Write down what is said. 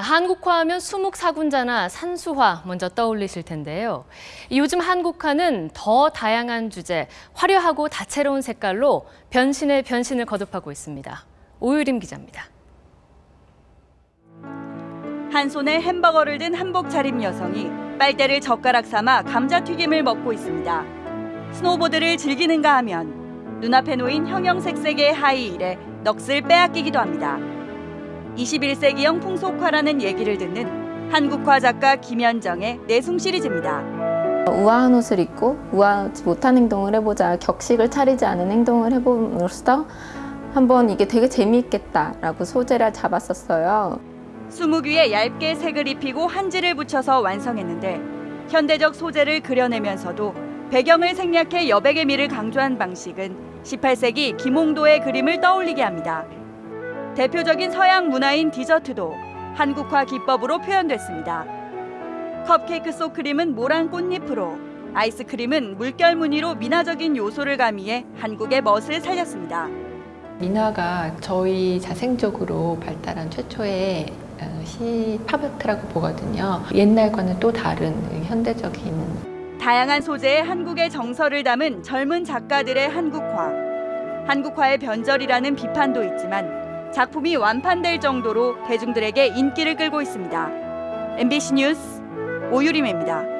한국화하면 수묵사군자나 산수화 먼저 떠올리실 텐데요. 요즘 한국화는 더 다양한 주제, 화려하고 다채로운 색깔로 변신의 변신을 거듭하고 있습니다. 오유림 기자입니다. 한 손에 햄버거를 든 한복 차림 여성이 빨대를 젓가락 삼아 감자튀김을 먹고 있습니다. 스노보드를 즐기는가 하면 눈앞에 놓인 형형색색의 하이힐에 넋을 빼앗기기도 합니다. 21세기형 풍속화라는 얘기를 듣는 한국화 작가 김현정의 내숭 시리즈입니다. 우아한 옷을 입고 우아하지 못한 행동을 해보자 격식을 차리지 않은 행동을 해봄으로써 한번 이게 되게 재미있겠다라고 소재를 잡았었어요. 수묵 위에 얇게 색을 입히고 한지를 붙여서 완성했는데 현대적 소재를 그려내면서도 배경을 생략해 여백의 미를 강조한 방식은 18세기 김홍도의 그림을 떠올리게 합니다. 대표적인 서양 문화인 디저트도 한국화 기법으로 표현됐습니다. 컵케이크 속 크림은 모란 꽃잎으로, 아이스크림은 물결 무늬로 민화적인 요소를 가미해 한국의 멋을 살렸습니다. 민화가 저희 자생적으로 발달한 최초의 어, 시 팝아트라고 보거든요. 옛날과는 또 다른 현대적인 다양한 소재의 한국의 정서를 담은 젊은 작가들의 한국화. 한국화의 변절이라는 비판도 있지만 작품이 완판될 정도로 대중들에게 인기를 끌고 있습니다. MBC 뉴스 오유림입니다.